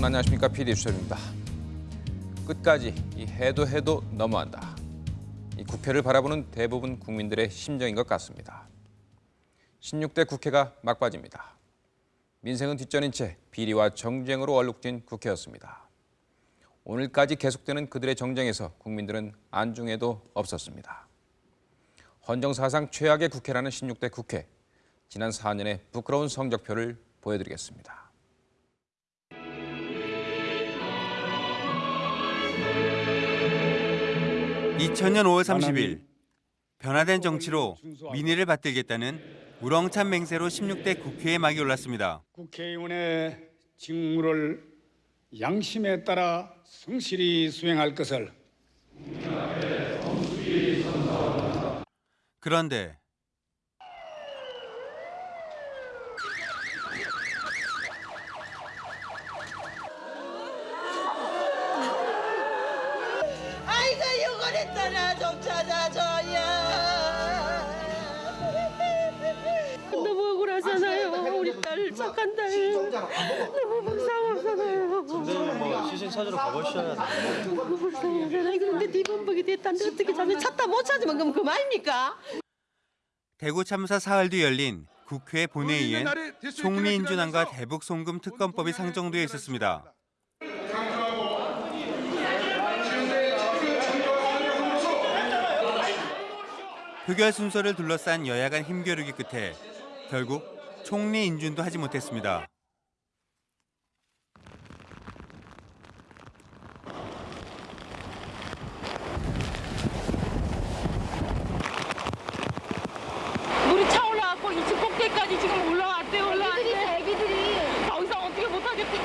여러분 안녕하십니까 PD 수첩입니다. 끝까지 이 해도 해도 너무한다. 이 국회를 바라보는 대부분 국민들의 심정인 것 같습니다. 16대 국회가 막바지입니다. 민생은 뒷전인 채 비리와 정쟁으로 얼룩진 국회였습니다. 오늘까지 계속되는 그들의 정쟁에서 국민들은 안중에도 없었습니다. 헌정 사상 최악의 국회라는 16대 국회. 지난 4년의 부끄러운 성적표를 보여드리겠습니다. (2000년 5월 30일) 변화된 정치로 민의를 받들겠다는 우렁찬 맹세로 16대 국회에 막이 올랐습니다. 국회의원의 직무를 양심에 따라 성실히 수행할 것을 그런데 딸 너무 불쌍하잖아요 선생님 뭐 시신 찾으러 가보셔야 돼요. 너무 불쌍하잖아요 근데 뒤범벅이 됐다는데 어떻게 찾으면 찾다 못 찾으면 그럼 그만입니까? 대구 참사 사흘 뒤 열린 국회 본회의엔 총리 인준안과 대북 송금 특검법이 상정되어 있었습니다. 표결 순서를 둘러싼 여야 간 힘겨루기 끝에 결국 총리 인준도 하지 못했습니다. 물이 차올라갖고 2층 꼭대기까지 지금 올라왔대 올라왔대 애기들이 더 이상 어떻게 못하겠대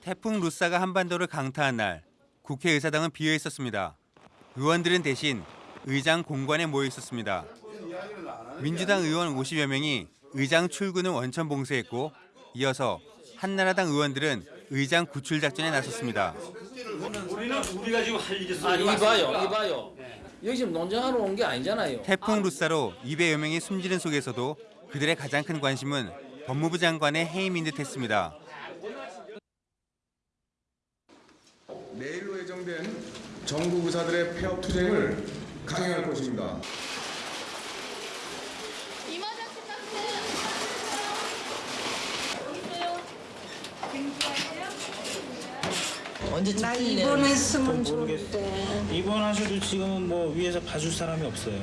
태풍 루사가 한반도를 강타한 날 국회의사당은 비어 있었습니다. 의원들은 대신 의장 공관에 모여 있었습니다. 민주당 의원 50여 명이 의장 출근을 원천 봉쇄했고 이어서 한나라당 의원들은 의장 구출 작전에 나섰습니다. 아 이봐요 이봐요 여기 지금 논쟁하러 온 게 아니잖아요 태풍 루사로 200여 명이 숨지는 속에서도 그들의 가장 큰 관심은 법무부 장관의 해임인 듯했습니다. 내일로 예정된 정부 부사들의 폐업 투쟁을 강행할 것입니다. 언제 나 입원 했으면 입원하셔도 지금은 뭐 위에서 봐줄 사람이 없어요.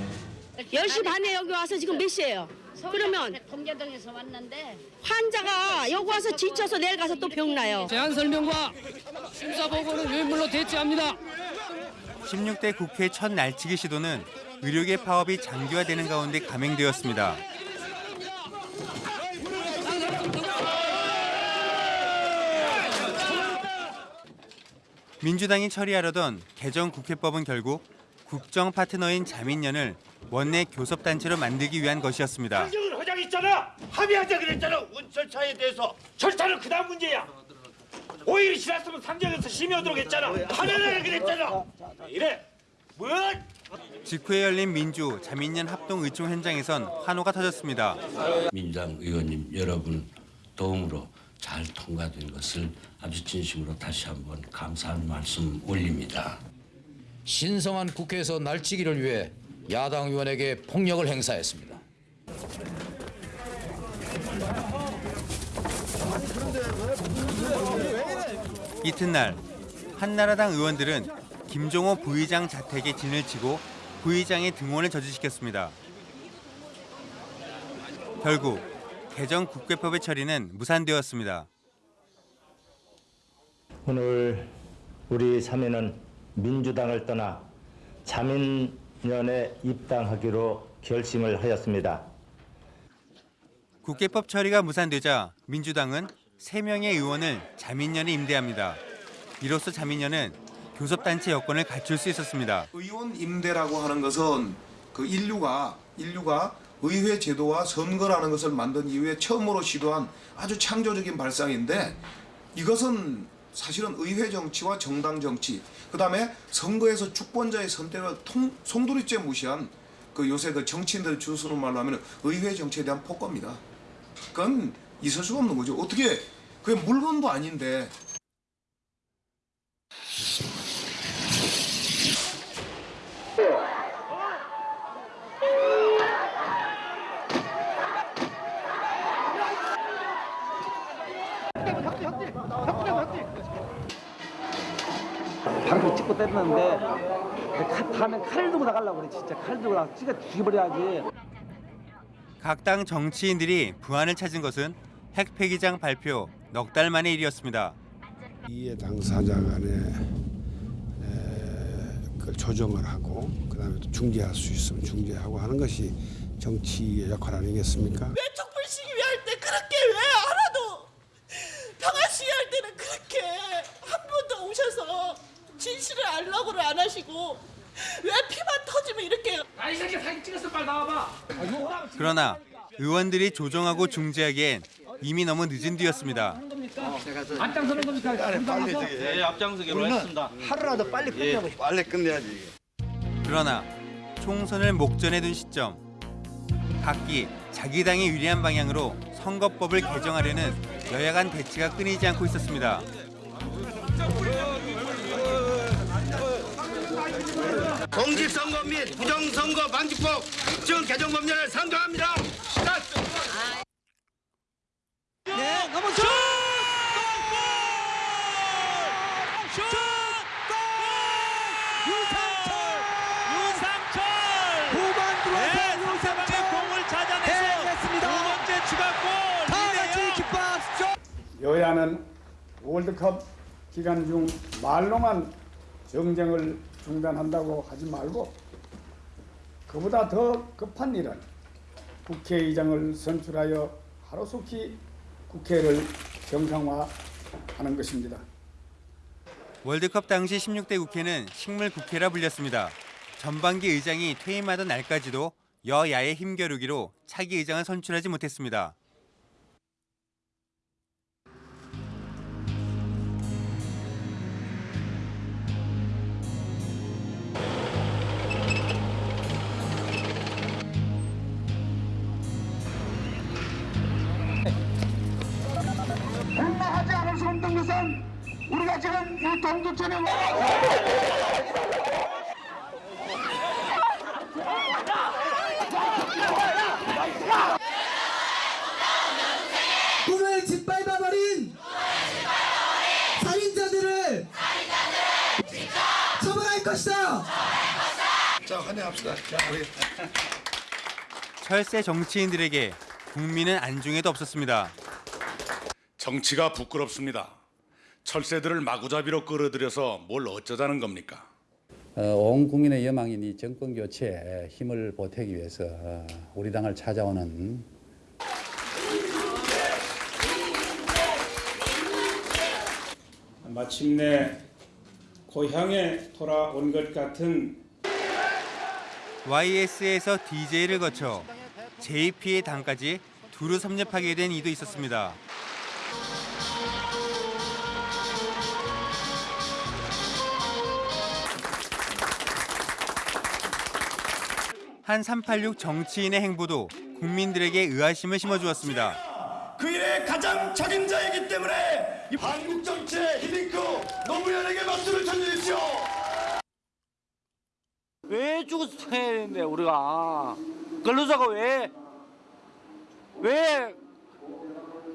10시 반에 여기 와서 지금 몇 시예요? 그러면 통계동에서 왔는데 환자가 여기 와서 지쳐서 내일 가서 또 병나요. 제안 설명과 심사 보고는 유인물로 대체합니다. 16대 국회 첫 날치기 시도는 의료계 파업이 장기화되는 가운데 감행되었습니다. 민주당이 처리하려던 개정 국회법은 결국 국정 파트너인 자민련을 원내 교섭단체로 만들기 위한 것이었습니다. 한정은 회장 있잖아. 합의하자 그랬잖아. 운 절차에 대해서 절차는 그다음 문제야. 5일이 지났으면 상정에서 심의하도록 했잖아. 하려고 그랬잖아. 이래. 뭐? 직후에 열린 민주 자민련 합동 의총 현장에선 환호가 터졌습니다. 민주당 의원님 여러분 도움으로 잘 통과된 것을 아주 진심으로 다시 한번 감사한 말씀 올립니다. 신성한 국회에서 날치기를 위해 야당 의원에게 폭력을 행사했습니다 이튿날 한나라당 의원들은 김종호 부의장 자택에 진을 치고 부의장의 등원을 저지시켰습니다. 결국 개정 국회법의 처리는 무산되었습니다. 오늘 우리 사민은 민주당을 떠나 자민련에 입당하기로 결심을 하였습니다. 국회법 처리가 무산되자 민주당은 3명의 의원을 자민련에 임대합니다. 이로써 자민련은 교섭단체 여건을 갖출 수 있었습니다. 의원 임대라고 하는 것은 그 인류가 인류가 의회 제도와 선거라는 것을 만든 이후에 처음으로 시도한 아주 창조적인 발상인데 이것은 사실은 의회 정치와 정당 정치 그 다음에 선거에서 주권자의 선택을 통, 송두리째 무시한 그 요새 그 정치인들 주스는 말로 하면 의회 정치에 대한 폭거입니다. 그건 있을 수가 없는 거죠. 어떻게 그게 물건도 아닌데 찍고 때렸는데 칼- 다음엔 칼을 들고 나가려고 그래 진짜 칼 들고 나가 찍어 죽여버려야지 각 당 정치인들이 부안을 찾은 것은 핵폐기장 발표 넉 달 만의 일이었습니다. 이해 당사자 간에 에, 그걸 조정을 하고 그다음에 또 중재할 수 있으면 중재하고 하는 것이 정치의 역할 아니겠습니까? 왜 촛불 시위 할 때 그렇게 왜 하나도 평화 시위 할 때는 그렇게 한 번도 오셔서 진실을 알라고를 안 하시고 왜 피만 터지면 이렇게 아이 새끼 사진 찍었어 빨리 나와봐 그러나 의원들이 조정하고 중재하기엔 이미 너무 늦은 뒤였습니다. 앞장서는 겁니까? 빨리 예, 앞장서기로 했습니다. 하루라도 빨리 끝내고 예, 빨리 끝내야지. 그러나 총선을 목전에 둔 시점 각기 자기 당이 유리한 방향으로 선거법을 개정하려는 여야 간 대치가 끊이지 않고 있었습니다. 공직선거 및 부정선거 방지법 정 개정 법률을 상정합니다. 네 넘어져 유상철! 후반 들어와서 유상철 공을 찾아내서 두 번째 추가골! 다 같이 기뻐하시죠 여야는 월드컵 기간 중 말로만 정쟁을 중단한다고 하지 말고 그보다 더 급한 일은 국회의장을 선출하여 하루속히 국회를 정상화하는 것입니다. 월드컵 당시 16대 국회는 식물 국회라 불렸습니다. 전반기 의장이 퇴임하던 날까지도 여야의 힘겨루기로 차기 의장을 선출하지 못했습니다. 것은 우리가 지금 이 동두천에 꿈을 짓밟아버린 살인자들을 처벌할 것이다. 자, 환영합시다. 자, 우리 철새 정치인들에게 국민은 안중에도 없었습니다. 정치가 부끄럽습니다. 철새들을 마구잡이로 끌어들여서 뭘 어쩌자는 겁니까? 어, 온 국민의 여망인 이 정권 교체에 힘을 보태기 위해서 어, 우리 당을 찾아오는 마침내 고향에 돌아온 것 같은 YS에서 DJ를 거쳐 JP의 당까지 두루 섭렵하게 된 이도 있었습니다. 한 386 정치인의 행보도 국민들에게 의아심을 심어주었습니다. 그 일의 가장 책임자이기 때문에 이 한국 정치의 히딩크 노무현에게 박수를 쳐주십시오. 왜 죽어서 해야 되는데 우리가 근로자가 왜 왜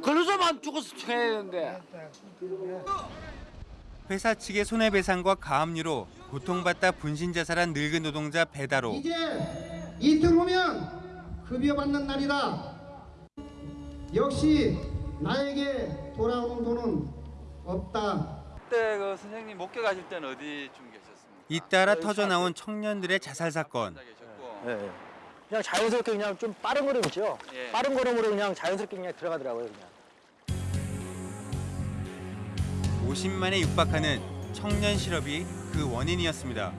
근로자만 죽어서 해야 되는데 회사 측의 손해배상과 가압류로 고통받다 분신자살한 늙은 노동자 배다로 이틀 후면 급여 받는 날이다. 역시 나에게 돌아오는 돈은 없다. 그때 그 선생님 목격 하실 때는 어디쯤 계셨습니까? 잇따라 터져 나온 청년들의 자살 사건. 예, 그냥 자연스럽게 그냥 좀 빠른 걸음 있죠 예. 빠른 걸음으로 그냥 자연스럽게 그냥 들어가더라고요 그냥 50만에 육박하는 청년 실업이 그 원인이었습니다.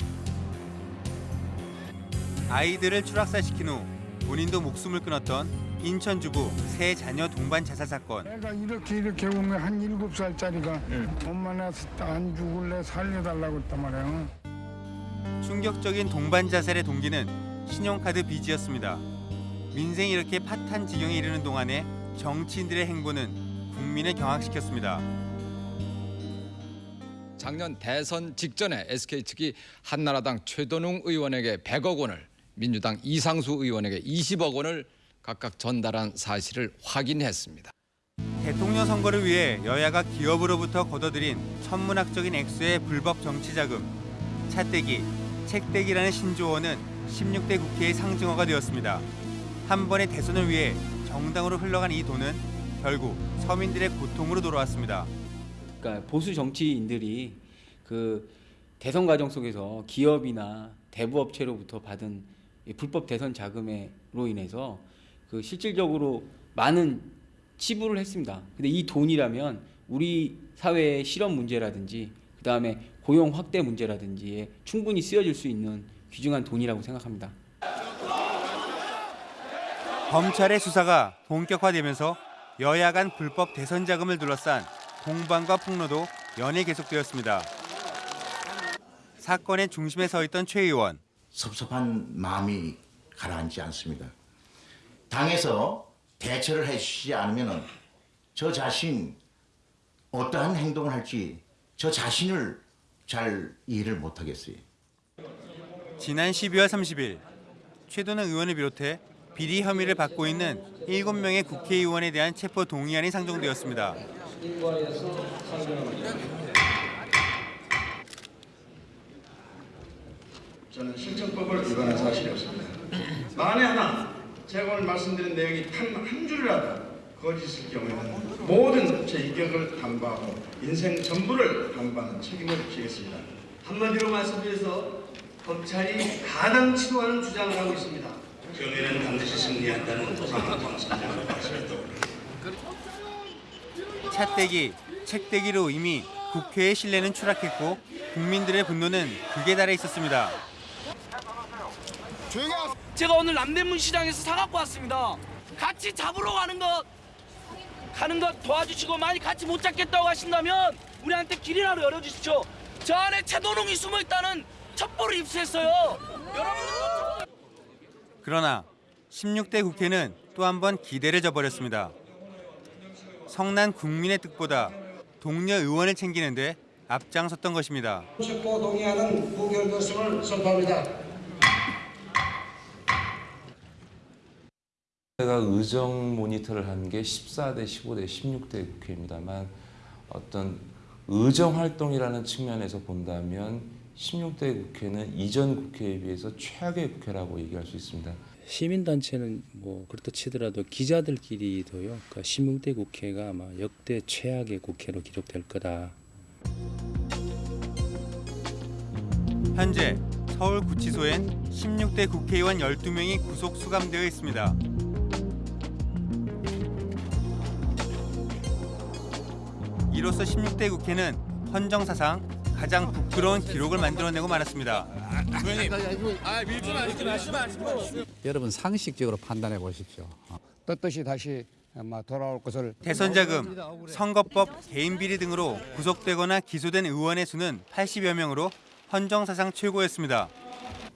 아이들을 추락사시킨 후 본인도 목숨을 끊었던 인천 주부 세 자녀 동반 자살 사건. 내가 이렇게 이렇게 오면 한 일곱 살짜리가 엄마 나안 죽을래 살려달라고 했단 말이야. 충격적인 동반 자살의 동기는 신용카드 빚이었습니다. 민생이 이렇게 파탄 지경에 이르는 동안에 정치인들의 행보는 국민을 경악시켰습니다. 작년 대선 직전에 SK 측이 한나라당 최도농 의원에게 100억 원을 민주당 이상수 의원에게 20억 원을 각각 전달한 사실을 확인했습니다. 대통령 선거를 위해 여야가 기업으로부터 거둬들인 천문학적인 액수의 불법 정치 자금, 차떼기, 책떼기라는 신조어는 16대 국회의 상징어가 되었습니다. 한 번의 대선을 위해 정당으로 흘러간 이 돈은 결국 서민들의 고통으로 돌아왔습니다. 그러니까 보수 정치인들이 그 대선 과정 속에서 기업이나 대부업체로부터 받은 이 불법 대선 자금으로 인해서 그 실질적으로 많은 치부를 했습니다. 근데 이 돈이라면 우리 사회의 실업 문제라든지 그 다음에 고용 확대 문제라든지에 충분히 쓰여질 수 있는 귀중한 돈이라고 생각합니다. 검찰의 수사가 본격화되면서 여야 간 불법 대선 자금을 둘러싼 공방과 폭로도 연일 계속되었습니다. 사건의 중심에 서 있던 최 의원. 섭섭한 마음이 가라앉지 않습니다. 당에서 대처를 해주시지 않으면 저 자신 어떠한 행동을 할지 저 자신을 잘 이해를 못하겠어요. 지난 12월 30일 최도는 의원을 비롯해 비리 혐의를 받고 있는 7명의 국회의원에 대한 체포 동의안이 상정되었습니다. 저는 실정법을 위반한 사실이 없습니다. 만에 하나 제가 오늘 말씀드린 내용이 단 한 줄이라도 거짓일 경우에는 모든 제 인격을 담보하고 인생 전부를 담보하는 책임을 지겠습니다. 한마디로 말씀드려서 검찰이 가당 치도하는 주장을 하고 있습니다. 경위는 반드시 승리한다는 상황 선장을 말씀했다. 차떼기, 책떼기로 이미 국회의 신뢰는 추락했고 국민들의 분노는 극에 달해 있었습니다. 제가 오늘 남대문 시장에서 사갖고 왔습니다. 같이 잡으러 가는 것 가는 것 도와주시고 많이 같이 못 잡겠다고 하신다면 우리한테 길이라도 열어주십시오. 저 안에 채도롱이 숨어 있다는 첩보를 입수했어요. 여러분 그러나 16대 국회는 또 한 번 기대를 저버렸습니다. 성난 국민의 뜻보다 동료 의원을 챙기는데 앞장섰던 것입니다. 무결결성을 선포합니다. 제가 의정 모니터를 한 게 14대, 15대, 16대 국회입니다만 어떤 의정 활동이라는 측면에서 본다면 16대 국회는 이전 국회에 비해서 최악의 국회라고 얘기할 수 있습니다. 시민단체는 뭐 그렇다 치더라도 기자들끼리도요. 그러니까 16대 국회가 아마 역대 최악의 국회로 기록될 거다. 현재 서울구치소엔 16대 국회의원 12명이 구속 수감되어 있습니다. 이로써 16대 국회는 헌정사상 가장 부끄러운 기록을 만들어내고 말았습니다. 여러분 상식적으로 판단해 보십시오. 떳떳이 다시 돌아올 것을 대선 자금, 선거법, 개인 비리 등으로 구속되거나 기소된 의원의 수는 80여 명으로 헌정사상 최고였습니다.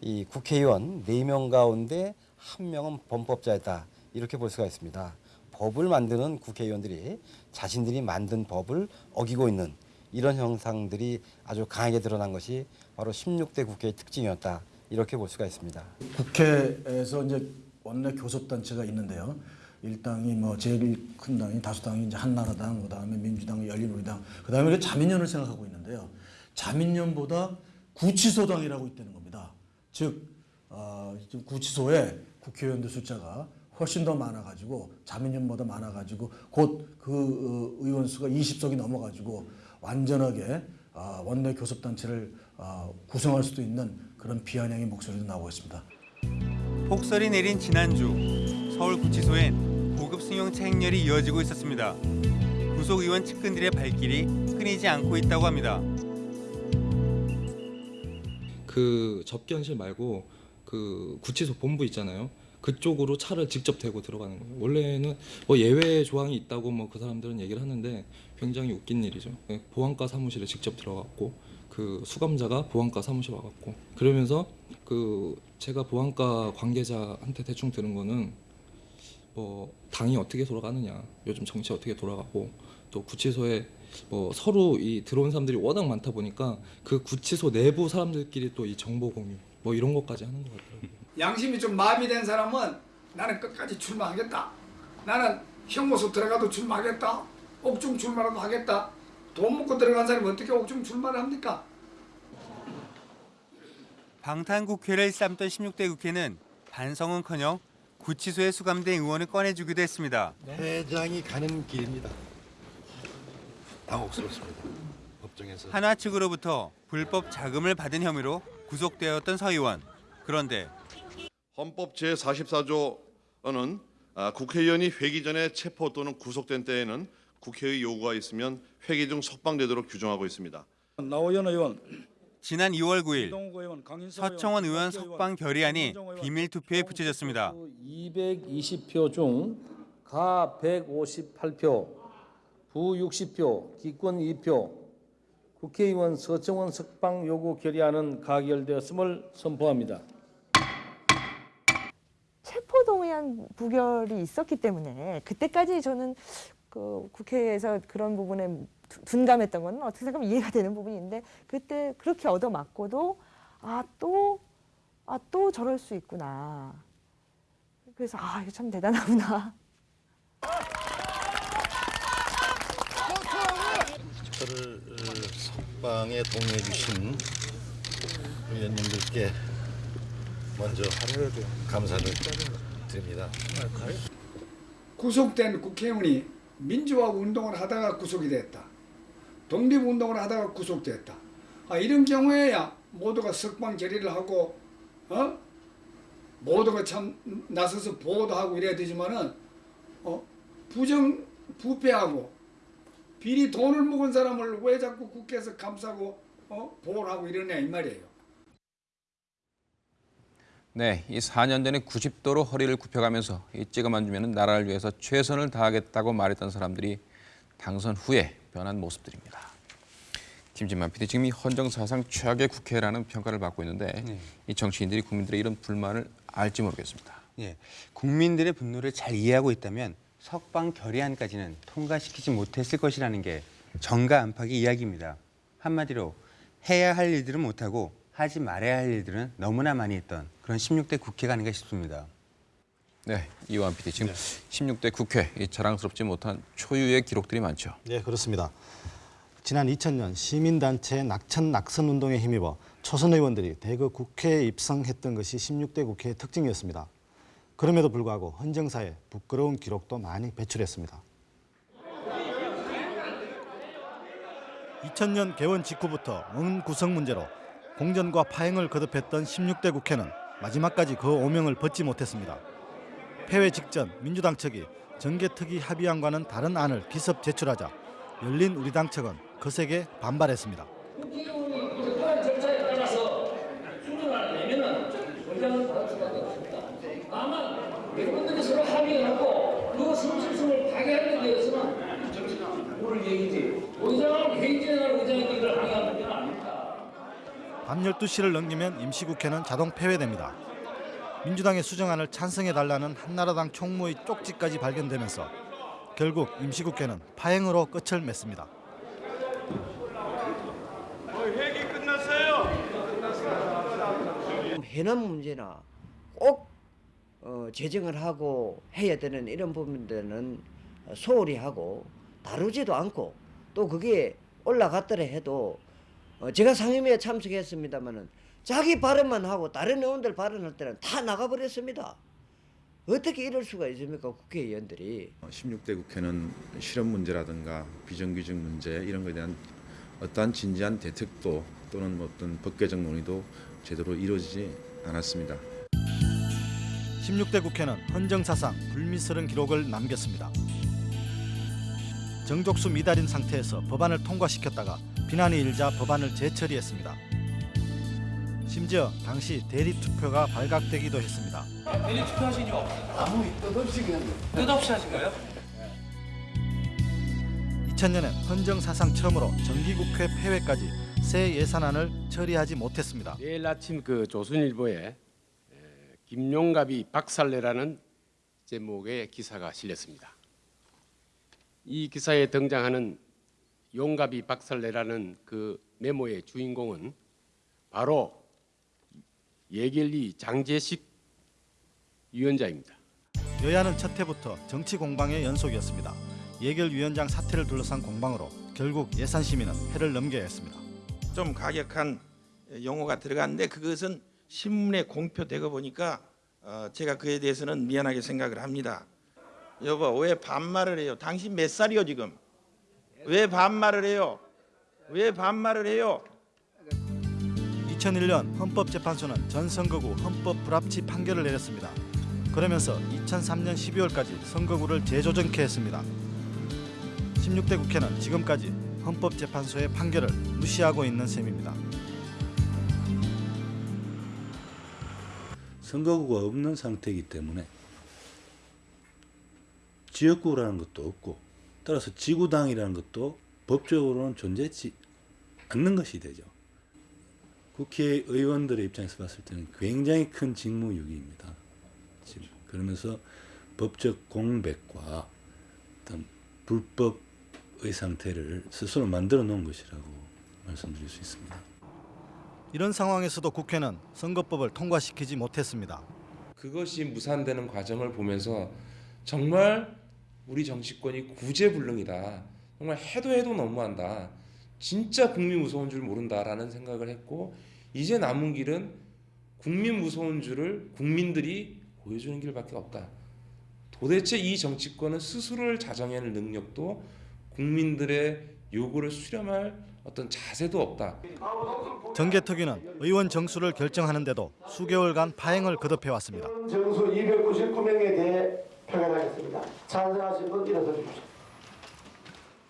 이 국회의원 4명 가운데 한 명은 범법자였다 이렇게 볼 수가 있습니다. 법을 만드는 국회의원들이 자신들이 만든 법을 어기고 있는 이런 형상들이 아주 강하게 드러난 것이 바로 16대 국회의 특징이었다 이렇게 볼 수가 있습니다. 국회에서 이제 원내 교섭단체가 있는데요. 일당이 뭐 제일 큰 당이 다수당이 이제 한나라당, 그다음에 민주당, 열린우리당, 그다음에 자민련을 생각하고 있는데요. 자민련보다 구치소당이라고 있다는 겁니다. 즉 어, 구치소에 국회의원들 숫자가 훨씬 더 많아가지고 자민련보다 많아가지고 곧 그 의원 수가 20석이 넘어가지고 완전하게 어, 원내 교섭단체를 어, 구성할 수도 있는 그런 비아냥의 목소리도 나오고 있습니다. 폭설이 내린 지난주 서울구치소엔 고급 승용차 행렬이 이어지고 있었습니다. 구속 의원 측근들의 발길이 끊이지 않고 있다고 합니다. 그 접견실 말고 그 구치소 본부 있잖아요. 그쪽으로 차를 직접 대고 들어가는 거예요. 원래는 뭐 예외 조항이 있다고 뭐 그 사람들은 얘기를 하는데 굉장히 웃긴 일이죠. 네, 보안과 사무실에 직접 들어갔고 그 수감자가 보안과 사무실 와갖고 그러면서 그 제가 보안과 관계자한테 대충 들은 거는 뭐 당이 어떻게 돌아가느냐, 요즘 정치 어떻게 돌아가고 또 구치소에 뭐 서로 이 들어온 사람들이 워낙 많다 보니까 그 구치소 내부 사람들끼리 또 이 정보 공유 뭐 이런 것까지 하는 것 같더라고요. 양심이 좀 마비된 사람은 나는 끝까지 출마하겠다. 나는 형무소 들어가도 출마하겠다. 옥중 출마라도 하겠다. 돈 먹고 들어간 사람이 어떻게 옥중 출마를 합니까? 방탄국회를 쌈던 16대 국회는 반성은커녕 구치소에 수감된 의원을 꺼내주기도 했습니다. 회장이 가는 길입니다. 당혹스럽습니다. 법정에서 한화 측으로부터 불법 자금을 받은 혐의로 구속되었던 서 의원. 그런데 헌법 제44조는 아, 국회의원이 회기 전에 체포 또는 구속된 때에는 국회의 요구가 있으면 회기 중 석방되도록 규정하고 있습니다. 나오연 의원, 지난 2월 9일 이동욱 의원, 강인서 서청원 의원 석방 결의안이 비밀 투표에 붙여졌습니다. 220표 중 가 158표, 부 60표, 기권 2표, 국회의원 서청원 석방 요구 결의안은 가결되었음을 선포합니다. 체포동의안 부결이 있었기 때문에 그때까지 저는 그 국회에서 그런 부분에 두- 둔감했던 건 어떻게 생각하면 이해가 되는 부분인데 그때 그렇게 얻어맞고도 아 또 아 또 저럴 수 있구나. 그래서 아 이거 참 대단하구나. 저를 어, 석방에 동의해 주신 의원님들께 먼저 감사를 드립니다. 구속된 국회의원이 민주화 운동을 하다가 구속이 됐다. 독립 운동을 하다가 구속됐다. 아, 이런 경우에야 모두가 석방 결의를 하고 어? 모두가 참 나서서 보호도 이래야 되지만은 어? 부정 부패하고 비리 돈을 먹은 사람을 왜 자꾸 국회에서 감싸고 어? 보호를 하고 이러냐 이 말이에요. 네, 이 4년 전에 90도로 허리를 굽혀가면서 이 찍어만 주면 나라를 위해서 최선을 다하겠다고 말했던 사람들이 당선 후에 변한 모습들입니다. 김진만 PD 지금 이 헌정사상 최악의 국회라는 평가를 받고 있는데 이 정치인들이 국민들의 이런 불만을 알지 모르겠습니다. 예, 국민들의 분노를 잘 이해하고 있다면 석방 결의안까지는 통과시키지 못했을 것이라는 게 정가 안팎의 이야기입니다. 한마디로 해야 할 일들은 못하고 하지 말아야 할 일들은 너무나 많이 했던 그런 16대 국회가 아닌가 싶습니다. 네, 이완 PD 지금 16대 국회 이 자랑스럽지 못한 초유의 기록들이 많죠. 네, 그렇습니다. 지난 2000년 시민단체 낙천 낙선 운동에 힘입어 초선 의원들이 대거 국회에 입성했던 것이 16대 국회의 특징이었습니다. 그럼에도 불구하고 헌정사에 부끄러운 기록도 많이 배출했습니다. 2000년 개원 직후부터 원 구성 문제로 공전과 파행을 거듭했던 16대 국회는 마지막까지 그 오명을 벗지 못했습니다. 폐회 직전 민주당 측이 정개특위 합의안과는 다른 안을 기습 제출하자 열린 우리 당 측은 거세게 반발했습니다. 국회의원이 절차에 따라서 수정을 내면은 의장을 받을 수밖에 없습니다. 다만 여러분들이 서로 합의해놓고 그 성실성을 파괴하는 데 대해서는 모를 얘기지. 의장은 회의 진행할 의장이 이걸 항의하는 문제는 아닙니다. 밤 12시를 넘기면 임시국회는 자동 폐회됩니다. 민주당의 수정안을 찬성해달라는 한나라당 총무의 쪽지까지 발견되면서 결국 임시국회는 파행으로 끝을 맺습니다. 회기 끝났어요. 해남 문제나 꼭 어, 제정을 하고 해야 되는 이런 부분들은 소홀히 하고 다루지도 않고 또 그게 올라갔더라 해도 어, 제가 상임위에 참석했습니다마는 자기 발언만 하고 다른 의원들 발언할 때는 다 나가버렸습니다. 어떻게 이럴 수가 있습니까 국회의원들이 16대 국회는 실업 문제라든가 비정규직 문제 이런 것에 대한 어떠한 진지한 대책도 또는 뭐 어떤 법 개정 논의도 제대로 이루어지지 않았습니다. 16대 국회는 헌정사상 불미스러운 기록을 남겼습니다. 정족수 미달인 상태에서 법안을 통과시켰다가 비난이 일자 법안을 재처리했습니다. 심지어 당시 대리 투표가 발각되기도 했습니다. 대리 투표하신 이유 없어요? 아무 뜻없이 그냥 뜻없이 하신 거예요? 2000년엔 헌정 사상 처음으로 정기국회 폐회까지 새 예산안을 처리하지 못했습니다. 내일 아침 그 조선일보에 에, 김용갑이 박살내라는 제목의 기사가 실렸습니다. 이 기사에 등장하는 용갑이 박살내라는 그 메모의 주인공은 바로 예결위 장재식 위원장입니다. 여야는 첫 해부터 정치 공방의 연속이었습니다. 예결 위원장 사퇴를 둘러싼 공방으로 결국 예산 심의는 해를 넘겨야 했습니다. 좀 가격한 용어가 들어갔는데 그것은 신문에 공표되고 보니까 어, 제가 그에 대해서는 미안하게 생각을 합니다. 여보 왜 반말을 해요? 당신 몇 살이요 지금? 왜 반말을 해요? 왜 반말을 해요? 2001년 헌법재판소는 전 선거구 헌법 불합치 판결을 내렸습니다. 그러면서 2003년 12월까지 선거구를 재조정케 했습니다. 16대 국회는 지금까지 헌법재판소의 판결을 무시하고 있는 셈입니다. 선거구가 없는 상태이기 때문에 지역구라는 것도 없고 따라서 지구당이라는 것도 법적으로는 존재하지 않는 것이 되죠. 국회의원들의 입장에서 봤을 때는 굉장히 큰 직무유기입니다. 지금 그러면서 법적 공백과 어떤 불법의 상태를 스스로 만들어 놓은 것이라고 말씀드릴 수 있습니다. 이런 상황에서도 국회는 선거법을 통과시키지 못했습니다. 그것이 무산되는 과정을 보면서 정말 우리 정치권이 구제불능이다. 정말 해도 해도 너무한다. 진짜 국민 무서운 줄 모른다라는 생각을 했고 이제 남은 길은 국민 무서운 줄을 국민들이 보여주는 길밖에 없다. 도대체 이 정치권은 스스로를 자정해낼 능력도 국민들의 요구를 수렴할 어떤 자세도 없다. 정개특위는 의원 정수를 결정하는데도 수개월간 파행을 거듭해 왔습니다. 정수 299명에 대해 표결하겠습니다. 찬성하신 분 일어서 주십시오.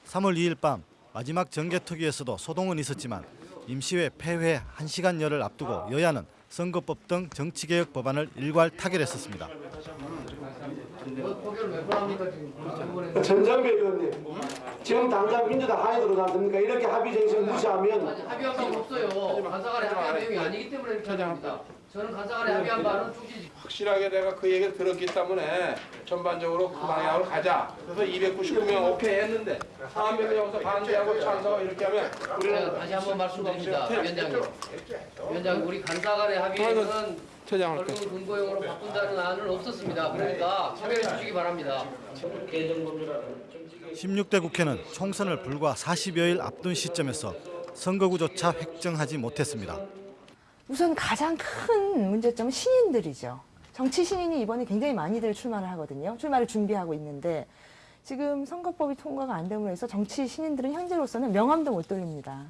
3월 2일 밤 마지막 정개특위에서도 소동은 있었지만 임시회 폐회 1시간여를 앞두고 여야는 선거법 등 정치개혁 법안을 일괄 타결했었습니다. 전장배 의원님, 지금 당장 민주당 하에 들어지 않습니까? 이렇게 합의 정신 무시하면 합의한 바는 없어요. 간사간에 합의한 내용이 아니기 때문에 이렇게 합니다. 저는 간사간에 합의한 바는 쭉지 확실하게 내가 그 얘기를 들었기 때문에 전반적으로 그 방향으로 가자. 그래서 299명 오케이 했는데 사람들이 여기서 반대하고 찬성 이렇게 하면 제가 다시 한번 말씀드립니다. 위원장님. 위원장 우리 간사간에 합의는 퇴장할 결국 근거용으로 바꾼다는 안은 없었습니다. 그러니까 참여해 주시기 바랍니다. 16대 국회는 총선을 불과 40여일 앞둔 시점에서 선거구조차 획정하지 못했습니다. 우선 가장 큰 문제점은 신인들이죠. 정치 신인이 이번에 굉장히 많이들 출마를 하거든요. 출마를 준비하고 있는데 지금 선거법이 통과가 안 됨으로 해서 정치 신인들은 현재로서는 명함도 못 돌립니다.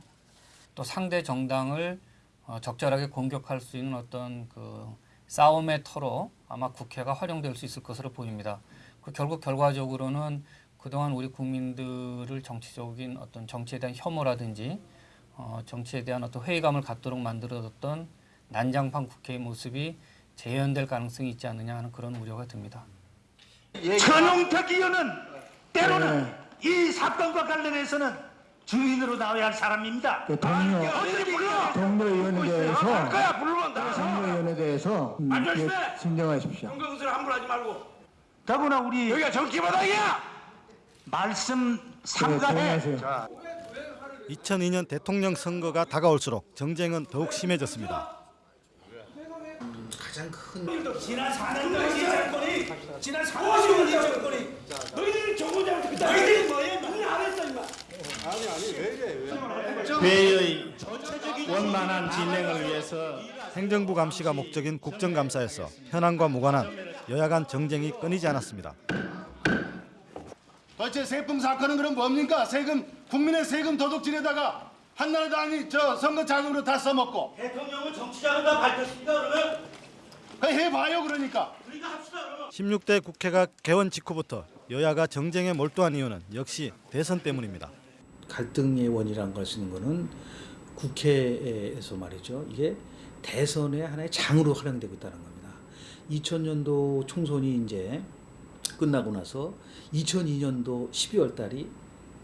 또 상대 정당을 어, 적절하게 공격할 수 있는 어떤 그 싸움의 터로 아마 국회가 활용될 수 있을 것으로 보입니다. 그 결국 결과적으로는 그동안 우리 국민들을 정치적인 어떤 정치에 대한 혐오라든지 어, 정치에 대한 어떤 회의감을 갖도록 만들어뒀던 난장판 국회의 모습이 재현될 가능성이 있지 않느냐 하는 그런 우려가 듭니다. 천용택 의원은 때로는 이 사건과 관련해서는 주인으로 나와야 할 사람입니다. 그 동료 대해서 거야 불러본다. 동료위원에 대해서 음, 안 조심해. 예, 진정하십시오. 정경수를 함부로 하지 말고. 더구나 우리 여기가 정치바닥이야. 말씀 삼가해. 조용하세요. 2002년 대통령 선거가 다가올수록 정쟁은 더욱 심해졌습니다. 가장 큰 지난 4년 동안 이 정권이 지난 4년 이 정권이 너희들은 정부장 너희들이 뭐야 너희들 안 했어 임마 아니 아니 왜 이래 회의의 원만한 진행을 위해서 행정부 감시가 목적인 국정감사에서 현안과 무관한 여야 간 정쟁이 끊이지 않았습니다. 도대체 세풍 사건은 그럼 뭡니까? 세금 국민의 세금 도둑질에다가 한나라당이 저 선거 자금으로 다 써먹고 대통령은 정치 자금 다 밝혔습니다 그러면 그 해봐요 그러니까 16대 국회가 개원 직후부터 여야가 정쟁에 몰두한 이유는 역시 대선 때문입니다. 갈등의 원이란 걸 쓰는 거는 국회에서 말이죠. 이게 대선의 하나의 장으로 활용되고 있다는 겁니다. 2000년도 총선이 이제 끝나고 나서 2002년도 12월 달이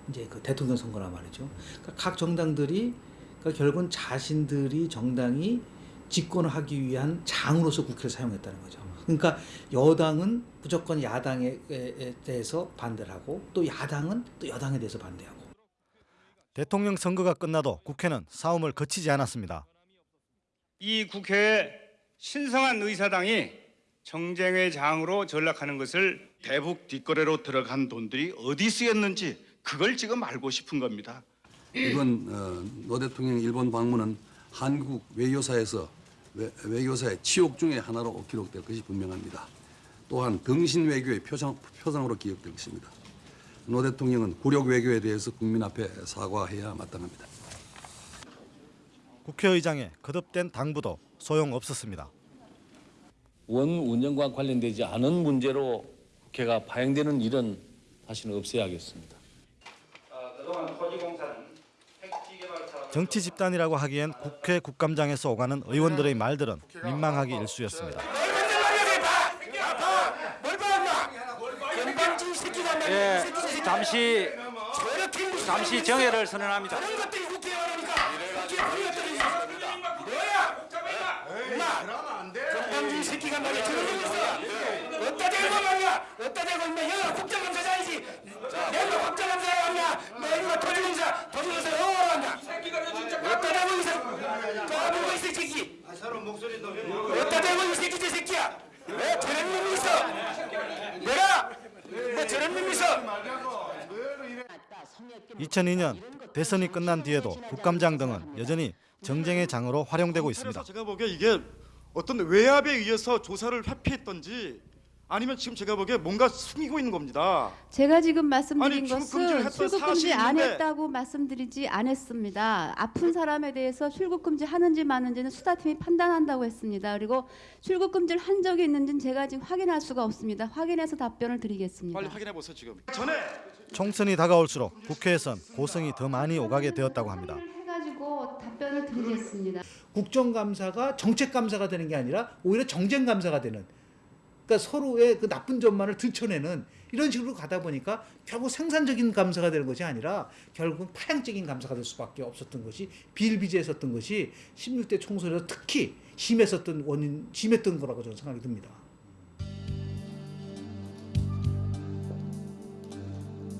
이제 그 대통령 선거란 말이죠. 그러니까 각 정당들이 그러니까 결국은 자신들이 정당이 집권을 하기 위한 장으로서 국회를 사용했다는 거죠. 그러니까 여당은 무조건 야당에 대해서 반대를 하고 또 야당은 또 여당에 대해서 반대하고 대통령 선거가 끝나도 국회는 싸움을 거치지 않았습니다. 이 국회의 신성한 의사당이 정쟁회장으로 전락하는 것을 대북 뒷거래로 들어간 돈들이 어디 쓰였는지 그걸 지금 알고 싶은 겁니다. 이번 어, 노 대통령 일본 방문은 한국 외교사에서 외, 외교사의 치욕 중의 하나로 기록될 것이 분명합니다. 또한 등신 외교의 표상, 표상으로 기억될 것입니다. 노 대통령은 굴욕 외교에 대해서 국민 앞에 사과해야 마땅합니다. 국회의장의 거듭된 당부도 소용없었습니다. 원 운영과 관련되지 않은 문제로 국회가 파행되는 일은 다시는 없어야겠습니다. 그동안 토지공사는 정치 집단이라고 하기엔 국회 국감장에서 오가는 의원들의 말들은 민망하기 일쑤였습니다. 예, 잠시 잠시 정회를 선언합니다. 건방진 새끼가 말이야? 저런 놈 있어. 어따 대고 말이야? 어따 대고 임마 얘가 국정감사 장이지 내가 국정감사에 왔냐 너 이거 토지공사 토지공사 영어로 한다 어따 대고 이 새끼 까불고 있어 이 새끼? 어따 대고 이 새끼 저 새끼야? 왜 저런 놈이 있어. 내가? 뭐 저런 놈이 있어. 2002년 대선이 끝난 뒤에도 국감장 등은 여전히 정쟁의 장으로 활용되고 있습니다. 제가 보기에 이게 어떤 외압에 의해서 조사를 회피했던지 아니면 지금 제가 보기에 뭔가 숨기고 있는 겁니다. 제가 지금 말씀드린 아니, 것은 출국금지 안. 했다고 말씀드리지 않았습니다. 아픈 사람에 대해서 출국금지 하는지 마는지는 수사팀이 판단한다고 했습니다. 그리고 출국금지를 한 적이 있는지는 제가 지금 확인할 수가 없습니다. 확인해서 답변을 드리겠습니다. 빨리 확인해 보세요 지금. 전에 총선이 다가올수록 국회에선 고성이 더 많이 오가게 되었다고 합니다. 해가지고 답변을 드리겠습니다. 국정감사가 정책감사가 되는 게 아니라 오히려 정쟁감사가 되는 그러니까 서로의 그 나쁜 점만을 들춰내는 이런 식으로 가다 보니까 결국 생산적인 감사가 되는 것이 아니라 결국은 파행적인 감사가 될 수밖에 없었던 것이 비일비재했었던 것이 16대 총선에서 특히 심했었던 원인 심했던 거라고 저는 생각이 듭니다.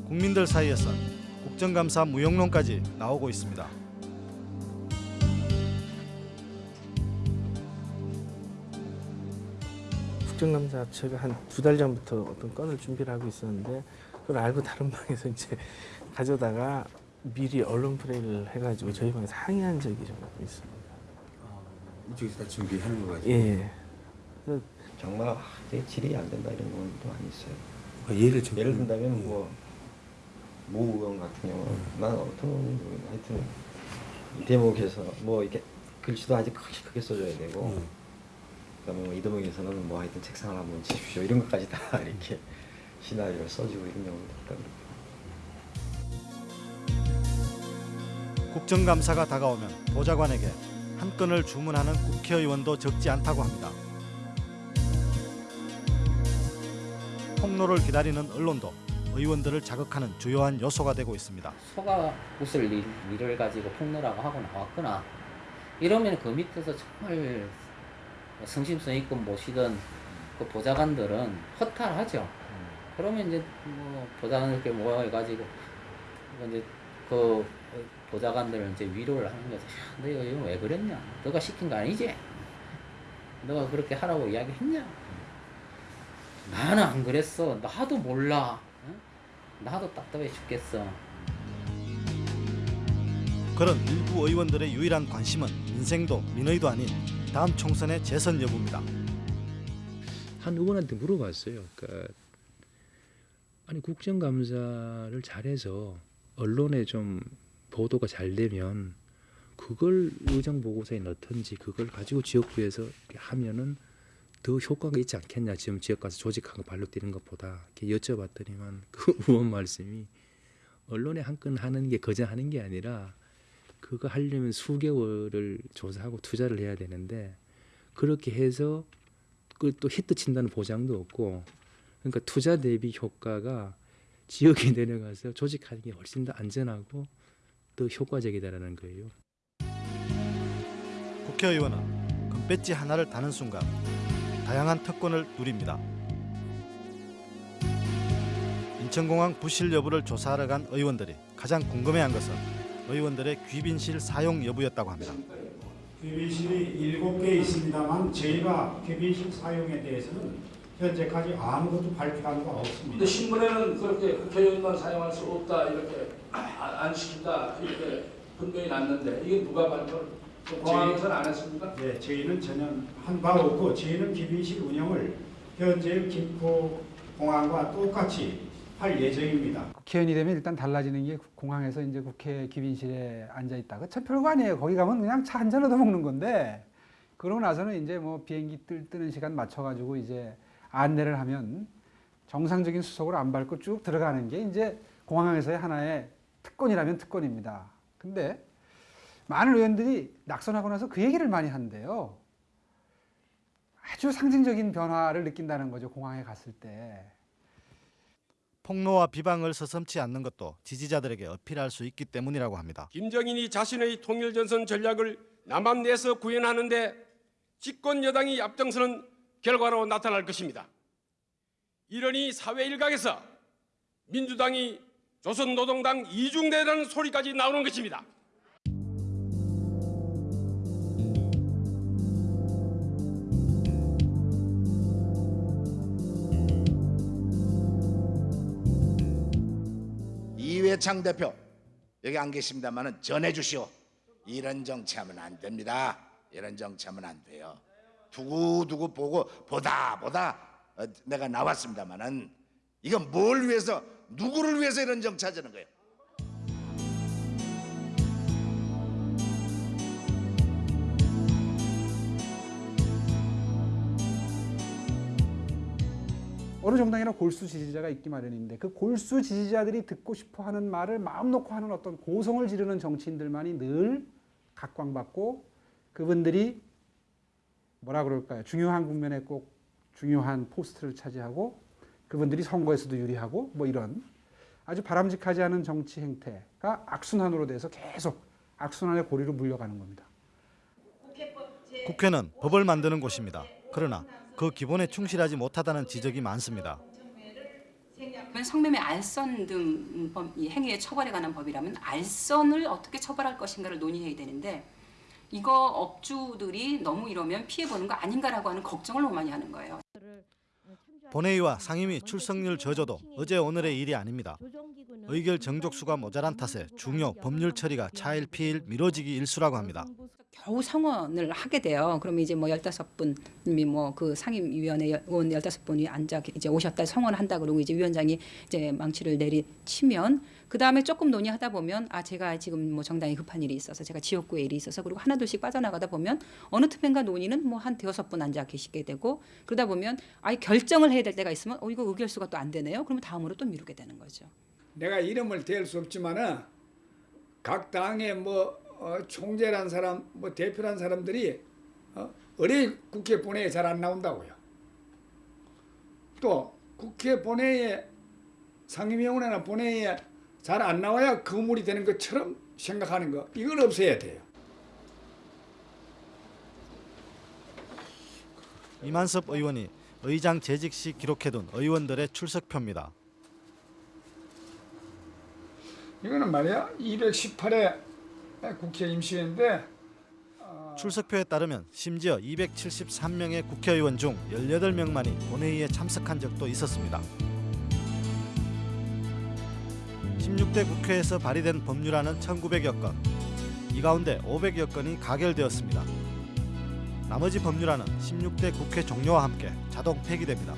국민들 사이에선 국정감사 무용론까지 나오고 있습니다. 국정감사 제가 한 두 달 전부터 어떤 건을 준비를 하고 있었는데 그걸 알고 다른 방에서 이제 가져다가 미리 언론 플레이를 해가지고 저희 방에서 항의한 적이 좀 있습니다. 이쪽에서 다 준비하는 거 가지고. 예. 정말 아, 내 질이 안 된다 이런 것도 많이 있어요. 아, 예를 좀- 예를 든다면 뭐모 의원 같은 경우는 난 어떤 의원인지 모르겠는데 하여튼 이 대목에서 뭐 이렇게 글씨도 아직 크게 크게 써줘야 되고 음. 그다음에 뭐이 대목에서는 뭐 하여튼 책상을 한번 치십시오 이런 것까지 다 이렇게 시나리오를 써주고 이런 경우도 있다 그래요. 국정감사가 다가오면 보좌관에게 한 건을 주문하는 국회의원도 적지 않다고 합니다. 폭로를 기다리는 언론도 의원들을 자극하는 주요한 요소가 되고 있습니다. 소가 웃을 일, 일을 가지고 폭로라고 하고 나왔거나 이러면 그 밑에서 정말 성심성 있고 모시던 그 보좌관들은 허탈하죠. 그러면 이제 뭐 보좌관 이렇게 모여가지고 이제 그 보좌관들을 이제 위로를 하는 거죠. 야, 너 이거 왜 그랬냐? 너가 시킨 거 아니지? 너가 그렇게 하라고 이야기했냐? 나는 안 그랬어. 나도 몰라. 응? 나도 답답해 죽겠어. 그런 일부 의원들의 유일한 관심은 민생도 민의도 아닌 다음 총선의 재선 여부입니다. 한 의원한테 물어봤어요. 그러니까 아니 국정감사를 잘해서 언론에 좀 보도가 잘 되면 그걸 의정 보고서에 넣든지 그걸 가지고 지역구에서 하면은 더 효과가 있지 않겠냐 지금 지역 가서 조직하고 발로 뛰는 것보다 이렇게 여쭤봤더니만 그 의원 말씀이 언론에 한 건 하는 게 거저 하는 게 아니라 그거 하려면 수개월을 조사하고 투자를 해야 되는데 그렇게 해서 그또 히트 친다는 보장도 없고 그러니까 투자 대비 효과가 지역에 내려가서 조직하는 게 훨씬 더 안전하고 더 효과적이다라는 거예요. 국회의원은 금배지 하나를 다는 순간 다양한 특권을 누립니다. 인천공항 부실 여부를 조사하러 간 의원들이 가장 궁금해한 것은 의원들의 귀빈실 사용 여부였다고 합니다. 개빈실이 7개 있습니다만 저희가 개빈실 사용에 대해서는 현재까지 아무것도 발표한 바 없습니다. 근데 신문에는 그렇게 국회의원만 사용할 수 없다 이렇게 안, 안 시킨다 이렇게 분명히 났는데 이게 누가 발표를 공항에서는 안 했습니까? 네, 저희는 전혀 한 바 없고 저희는 기빈실 운영을 현재 김포 공항과 똑같이 할 예정입니다. 국회의원이 되면 일단 달라지는 게 공항에서 이제 국회 기빈실에 앉아 있다가 참 별거 아니에요. 거기 가면 그냥 차 한 잔 얻어 먹는 건데 그러고 나서는 이제 뭐 비행기 뜰 뜨는 시간 맞춰가지고 이제 안내를 하면 정상적인 수속을 안 밟고 쭉 들어가는 게 이제 공항에서의 하나의 특권이라면 특권입니다. 근데 많은 의원들이 낙선하고 나서 그 얘기를 많이 한대요. 아주 상징적인 변화를 느낀다는 거죠. 공항에 갔을 때. 폭로와 비방을 서슴지 않는 것도 지지자들에게 어필할 수 있기 때문이라고 합니다. 김정인이 자신의 통일전선 전략을 남한 내에서 구현하는 데 집권 여당이 앞장서는 결과로 나타날 것입니다. 이러니 사회 일각에서 민주당이 조선노동당 이중대라는 소리까지 나오는 것입니다. 이회창 대표 여기 안 계십니다만은 전해 주시오. 이런 정치하면 안 됩니다. 이런 정치하면 안 돼요. 두고 두고 보고 보다 보다 어, 내가 나왔습니다만은 이건 뭘 위해서 누구를 위해서 이런 정치 하자는 거예요. 어느 정당이나 골수 지지자가 있기 마련인데 그 골수 지지자들이 듣고 싶어 하는 말을 마음 놓고 하는 어떤 고성을 지르는 정치인들만이 늘 각광받고 그분들이 뭐라 그럴까요? 중요한 국면에 꼭 중요한 포스트를 차지하고 그분들이 선거에서도 유리하고 뭐 이런 아주 바람직하지 않은 정치 행태가 악순환으로 돼서 계속 악순환의 고리로 물려가는 겁니다. 국회는 법을 만드는 곳입니다. 그러나 그 기본에 충실하지 못하다는 지적이 많습니다. 성매매 알선 등 행위의 처벌에 관한 법이라면 알선을 어떻게 처벌할 것인가를 논의해야 되는데 이거 업주들이 너무 이러면 피해 보는 거 아닌가라고 하는 걱정을 너무 많이 하는 거예요. 본회의와 상임위 출석률 저조도 어제 오늘의 일이 아닙니다. 의결 정족수가 모자란 탓에 중요 법률 처리가 차일피일 미뤄지기 일수라고 합니다. 겨우 성원을 하게 돼요. 그러면 이제 뭐 15분님이 뭐 그 상임위원회 의원 15분이 앉아 이제 오셨다 성원을 한다 그러고 이제 위원장이 이제 망치를 내리치면 그 다음에 조금 논의하다 보면 아 제가 지금 뭐 정당에 급한 일이 있어서 제가 지역구에 일이 있어서 그리고 하나둘씩 빠져나가다 보면 어느 틈엔가 논의는 뭐 한 대여섯 분 앉아 계시게 되고 그러다 보면 아예 결정을 해야 될 때가 있으면 어 이거 의결수가 또 안 되네요. 그러면 다음으로 또 미루게 되는 거죠. 내가 이름을 댈 수 없지만은 각 당의 뭐 어, 총재란 사람, 뭐 대표란 사람들이 어, 어디 국회 본회의에 잘 안 나온다고요. 또 국회 본회의에 상임위원회나 본회의에 잘 안 나와야 거물이 되는 것처럼 생각하는 거 이걸 없애야 돼요. 이만섭 의원이 의장 재직 시 기록해둔 의원들의 출석표입니다. 이거는 말이야 218회 국회 임시회인데 출석표에 따르면 심지어 273명의 국회의원 중 18명만이 본회의에 참석한 적도 있었습니다. 16대 국회에서 발의된 법률안은 1900여 건, 이 가운데 500여 건이 가결되었습니다. 나머지 법률안은 16대 국회 종료와 함께 자동 폐기됩니다.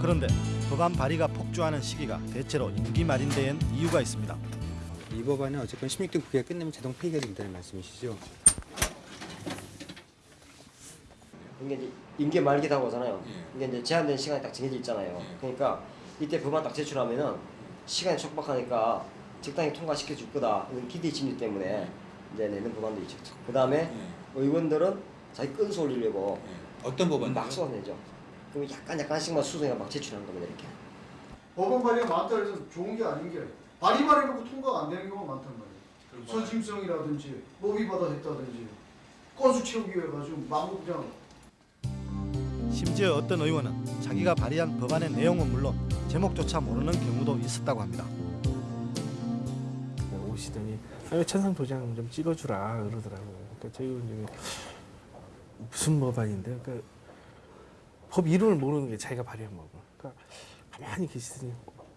그런데 법안 발의가 폭주하는 시기가 대체로 임기 말인 데엔 이유가 있습니다. 이 법안은 어쨌건 16대 국회가 끝내면 자동 폐기가 된다는 말씀이시죠? 이게 이제 임기 말기다고 하잖아요. 이게 이제 제한된 시간이 딱 정해져 있잖아요. 그러니까 이때 법안 딱 제출하면은 시간이 촉박하니까 적당히 통과시켜 줄 거다. 이런 기대 심리 때문에 이제 내는 법안도 있죠. 그 다음에 의원들은 자기 건수 올리려고 어떤 법안? 막 쏟아내죠. 그럼 약간 약간씩만 수정해 막 제출하는 겁니다 이렇게. 법안 발의가 많다 해서 좋은 게 아닌 게 발의 발의놓고 통과가 안 되는 경우가 많단 말이에요. 선심성이라든지 뭐 위반다 했다든지 건수 채우기 위해 가지고 막 그냥 심지어 어떤 의원은 자기가 발의한 법안의 내용은 물론 제목조차 모르는 경우도 있었다고 합니다. 오시더니 아, 천상 도장 좀 찍어주라 그러더라고요. 그러니까 저희 의원님이 무슨 법안인데, 그러니까 법 이름을 모르는 게 자기가 발의한 법을. 그러니까 가만히 계시더니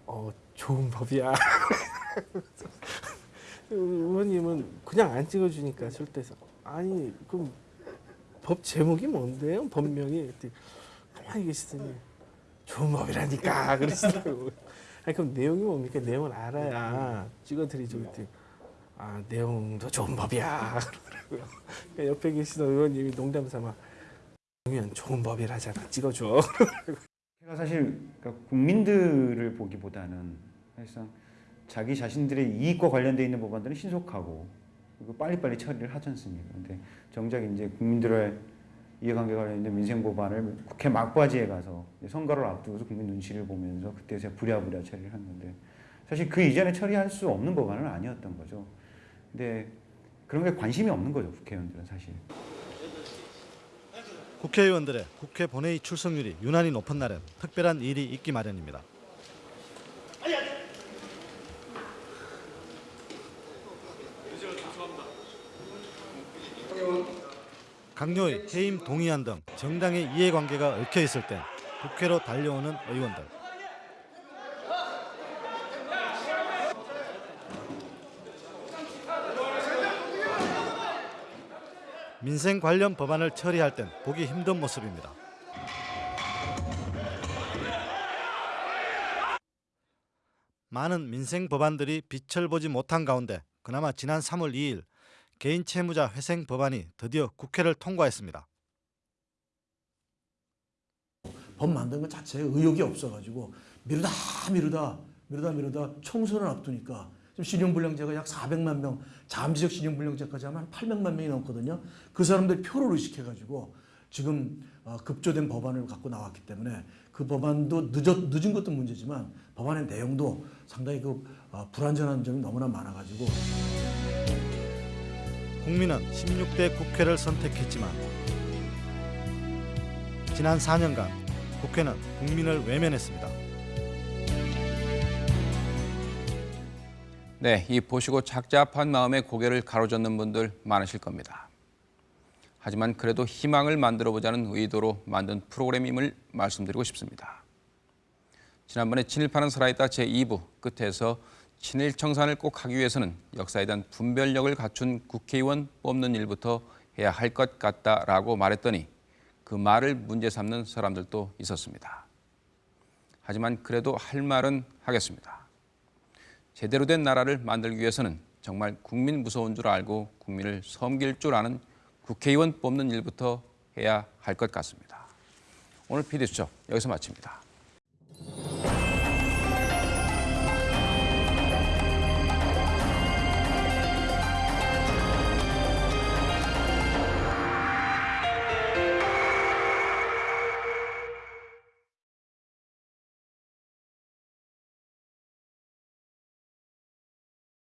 어 좋은 법이야. 의원님은 그냥 안 찍어주니까 절대서 아니 그럼 법 제목이 뭔데요? 법명이 가만히 계시더니 좋은 법이라니까 그러시더라고요. 아니 그럼 내용이 뭡니까? 내용을 알아야 찍어드리죠. 아 내용도 좋은 법이야 그러더라고요. 그러니까 옆에 계시던 의원님이 농담 삼아 그러면 좋은 법이라잖아 찍어줘. 제가 사실 그러니까 국민들을 보기보다는 사실상 자기 자신들의 이익과 관련돼 있는 법안들은 신속하고 그리고 빨리빨리 처리를 하지 않습니까? 근데 정작 이제 국민들의 이해관계가 관련된 민생 법안을 국회 막바지에 가서 선거를 앞두고서 국민 눈치를 보면서 그때서 부랴부랴 처리를 한 건데 사실 그 이전에 처리할 수 없는 법안은 아니었던 거죠. 근데 그런 게 관심이 없는 거죠 국회의원들은 사실. 국회의원들의 국회 본회의 출석률이 유난히 높은 날엔 특별한 일이 있기 마련입니다. 강요의 해임 동의안 등 정당의 이해관계가 얽혀 있을 땐 국회로 달려오는 의원들. 민생 관련 법안을 처리할 땐 보기 힘든 모습입니다. 많은 민생 법안들이 빛을 보지 못한 가운데 그나마 지난 3월 2일 개인 채무자 회생 법안이 드디어 국회를 통과했습니다. 법 만든 것 자체에 의욕이 없어가지고 미루다 미루다 미루다 미루다 총선을 앞두니까 지금 신용불량자가 약 400만 명, 잠재적 신용불량자까지 하면 한 800만 명이 넘거든요. 그 사람들 표를 의식해가지고 지금 어, 급조된 법안을 갖고 나왔기 때문에 그 법안도 늦었, 늦은 것도 문제지만 법안의 내용도 상당히 그 어, 불완전한 점이 너무나 많아가지고 국민은 16대 국회를 선택했지만 지난 4년간 국회는 국민을 외면했습니다. 네, 이 보시고 착잡한 마음에 고개를 가로젓는 분들 많으실 겁니다. 하지만 그래도 희망을 만들어 보자는 의도로 만든 프로그램임을 말씀드리고 싶습니다. 지난번에 친일파는 살아있다 제2부 끝에서 친일 청산을 꼭 하기 위해서는 역사에 대한 분별력을 갖춘 국회의원 뽑는 일부터 해야 할 것 같다라고 말했더니 그 말을 문제 삼는 사람들도 있었습니다. 하지만 그래도 할 말은 하겠습니다. 제대로 된 나라를 만들기 위해서는 정말 국민 무서운 줄 알고 국민을 섬길 줄 아는 국회의원 뽑는 일부터 해야 할 것 같습니다. 오늘 PD수첩 여기서 마칩니다.